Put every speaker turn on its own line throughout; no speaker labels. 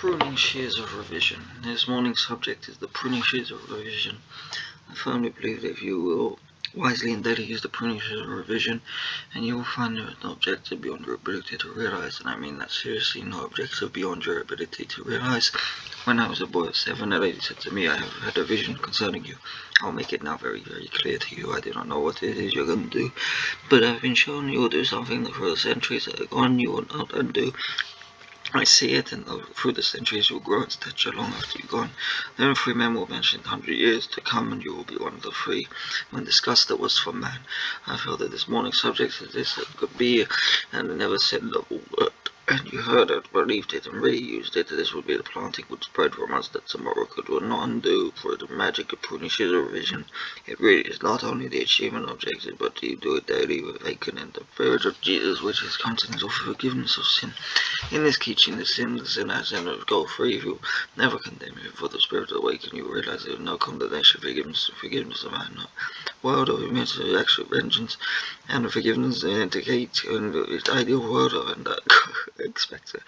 Pruning shears of revision. This morning's subject is the pruning shears of revision. I firmly believe that if you will wisely and daily use the pruning shears of revision, and you will find there is no objective beyond your ability to realize, and I mean that seriously, no objective beyond your ability to realize. When I was a boy of seven, a lady said to me, I have had a vision concerning you. I'll make it now very, very clear to you. I do not know what it is you're going to do, but I've been shown you will do something that for the centuries that are gone you will not undo. I see it, and through the centuries you will grow in stature long after you're gone. Then three men will mention hundred years to come, and you will be one of the three. When discussed, that was for man. I feel that this morning's subject is this that could be, and I never said the word and you heard it, believed it, and really used it, this would be the planting would spread from us that tomorrow could not undo for the magic of of revision. It really is not only the achievement objective, but you do it daily with Aiken and the spirit of Jesus, which is contents of forgiveness of sin. In this teaching, the sin, the sinner, sinner go free. If you never condemn you, for the spirit awaken, you realize there is no condemnation, forgiveness, forgiveness of man, not world of immense actual vengeance, and forgiveness indicate and the ideal world of and that. Expect it.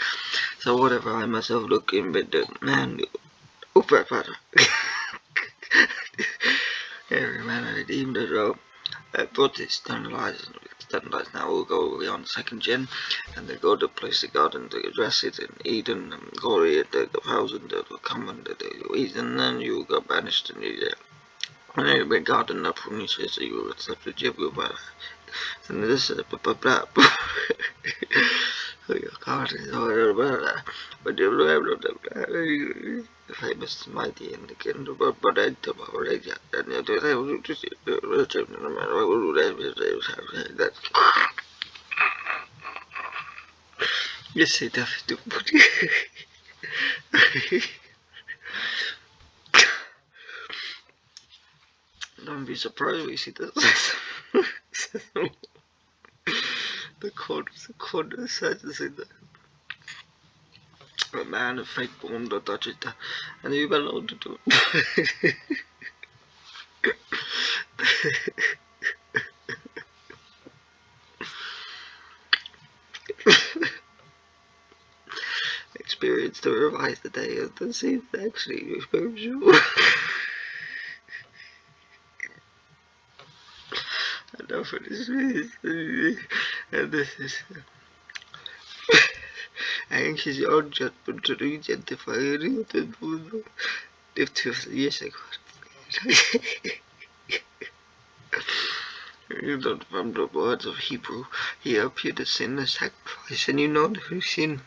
So whatever I myself look in, but the man, oh, better. Every man I redeemed as well. Uh, but it's standardized, standardized now. We'll go beyond second gen, and they go to place the garden to address it in Eden and glory at the, the thousand that will come and the Eden, and you will go banished and you. And then be garden up from you says you will accept the jib and this is blah blah blah. But the famous mighty and the kingdom of but I don't know and the time to see the religion and the man who will that Yes, it does do. Don't be surprised we see this. the code, the code says that a man of fake born to touch it, and you belong to do Experience to revise the day of the scene actually spiritual. enough of this the moon if to yes I You don't from the words of Hebrew, he appeared to sin the sacrifice, and you know who sin,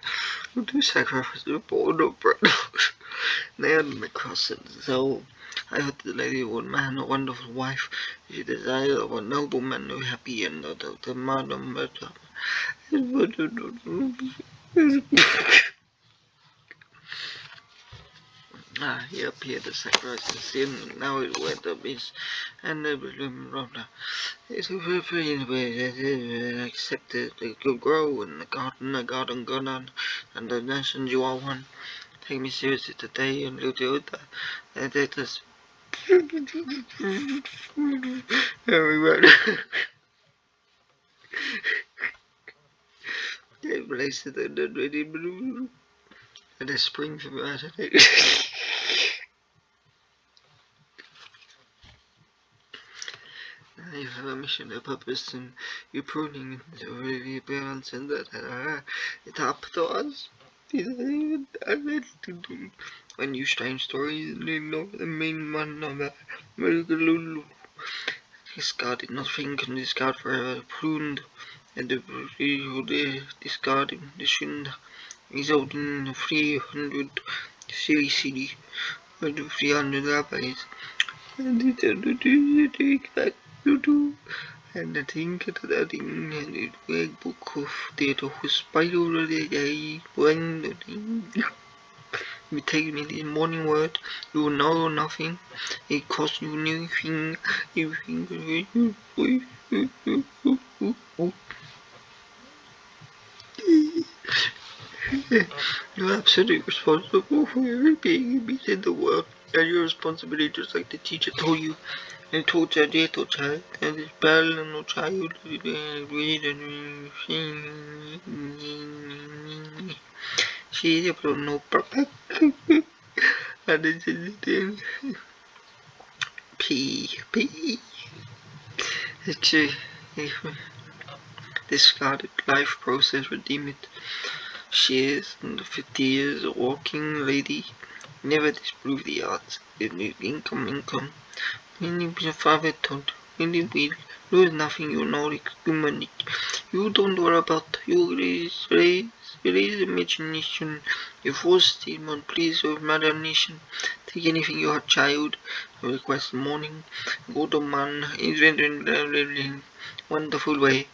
who do sacrifice the born of bread. Nailed the cross, and so I heard the lady one man, a wonderful wife. She desired of a nobleman who happy and not of the madam but Ah, he appeared to sacrifice the sin, and now it went abyss, and the brother. It's a very accepted it could grow in the garden, the garden on, and the nations you are one. Take me seriously today and do that. And it is Everyone. they placed it in the ready blue. And a spring from out of it. you have a mission, a purpose, and you're pruning the really balance and that uh, it's up to us. When you strange stories, know the main a Lulu. Discarded nothing can discard forever pruned and the the shin resulting in 300 series CD and 300 rabbis and it take back to do and I think that in the big book of was the day when you take me the morning word, you know nothing. It costs you nothing. You think You're absolutely responsible for every being in the world. And your responsibility just like the teacher told you and told your little child and this bad little child read and share but no problem. and it's in P P Actually discarded life process redeem it. In the 50 years walking lady never disprove the odds income income when you be a father told you will lose nothing you know human you don't worry about you raise raise raise imagination your force statement please your imagination take anything your child request morning go to man wonderful way